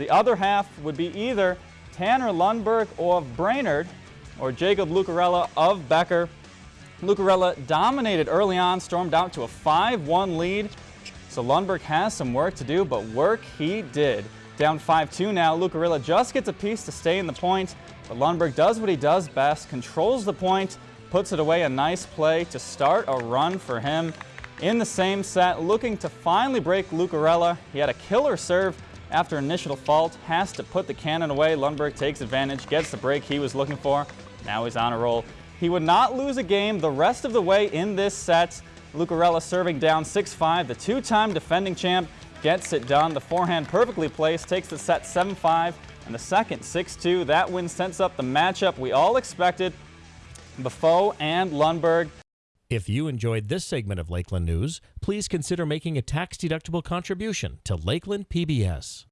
The other half would be either Tanner Lundberg of Brainerd or Jacob Lucarella of Becker. Lucarella dominated early on, stormed out to a 5-1 lead. So Lundberg has some work to do, but work he did. Down 5-2 now, Lucarella just gets a piece to stay in the point, but Lundberg does what he does best, controls the point, puts it away, a nice play to start a run for him. In the same set, looking to finally break Lucarella. He had a killer serve after initial fault, has to put the cannon away. Lundberg takes advantage, gets the break he was looking for. Now he's on a roll. He would not lose a game the rest of the way in this set. Lucarella serving down 6-5. The two-time defending champ gets it done. The forehand perfectly placed, takes the set 7-5 and the second 6-2. That win sets up the matchup we all expected. Buffo and Lundberg. If you enjoyed this segment of Lakeland News, please consider making a tax-deductible contribution to Lakeland PBS.